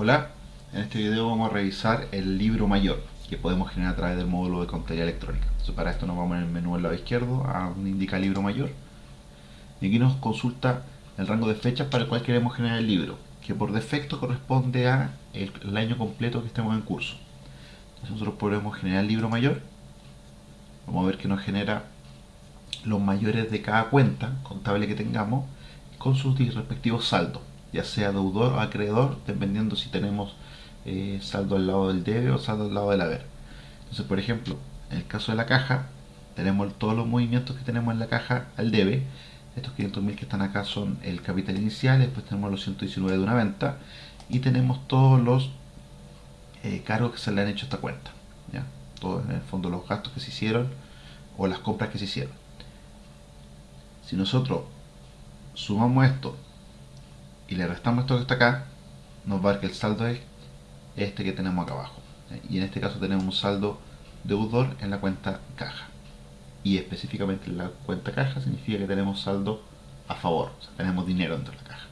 Hola, en este video vamos a revisar el libro mayor que podemos generar a través del módulo de contabilidad electrónica. Para esto nos vamos en el menú del lado izquierdo a donde indica libro mayor y aquí nos consulta el rango de fechas para el cual queremos generar el libro que por defecto corresponde a el año completo que estemos en curso. Entonces nosotros podemos generar el libro mayor vamos a ver que nos genera los mayores de cada cuenta contable que tengamos con sus respectivos saldos ya sea deudor o acreedor, dependiendo si tenemos eh, saldo al lado del debe o saldo al lado del haber. Entonces, por ejemplo, en el caso de la caja, tenemos todos los movimientos que tenemos en la caja al debe. Estos 500.000 que están acá son el capital inicial, después tenemos los 119 de una venta y tenemos todos los eh, cargos que se le han hecho a esta cuenta. ¿ya? Todos en el fondo los gastos que se hicieron o las compras que se hicieron. Si nosotros sumamos esto y le restamos esto que está acá, nos va a dar que el saldo es este que tenemos acá abajo. Y en este caso tenemos un saldo deudor en la cuenta caja. Y específicamente en la cuenta caja significa que tenemos saldo a favor, o sea, tenemos dinero dentro de la caja.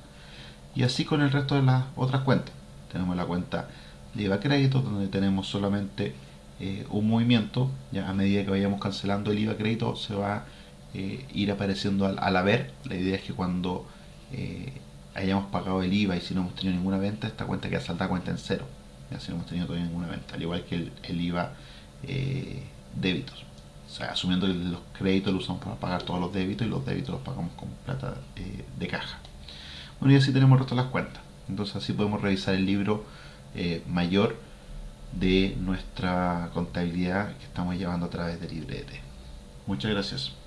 Y así con el resto de las otras cuentas. Tenemos la cuenta de IVA crédito, donde tenemos solamente eh, un movimiento, ya a medida que vayamos cancelando el IVA crédito se va a eh, ir apareciendo al, al, haber. La idea es que cuando eh, hayamos pagado el IVA y si no hemos tenido ninguna venta, esta cuenta queda salda cuenta en cero. Ya si no hemos tenido todavía ninguna venta, al igual que el, IVA eh, débitos. O sea, asumiendo que los créditos los usamos para pagar todos los débitos y los débitos los pagamos con plata eh, de caja. Bueno, y así tenemos el resto las cuentas. Entonces así podemos revisar el libro eh, mayor de nuestra contabilidad que estamos llevando a través de Librete. Muchas gracias.